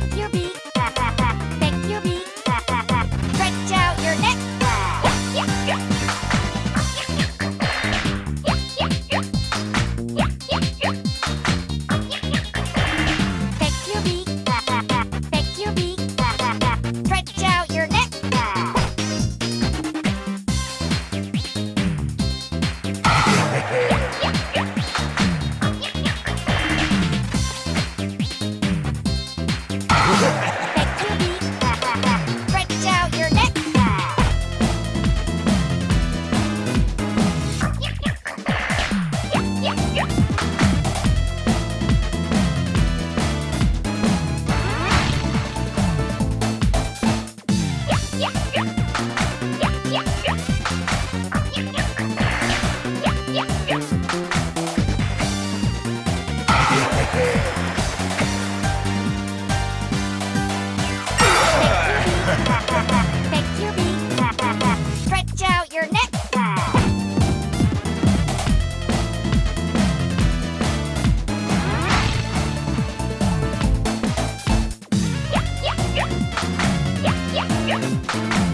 Pick your Yeah.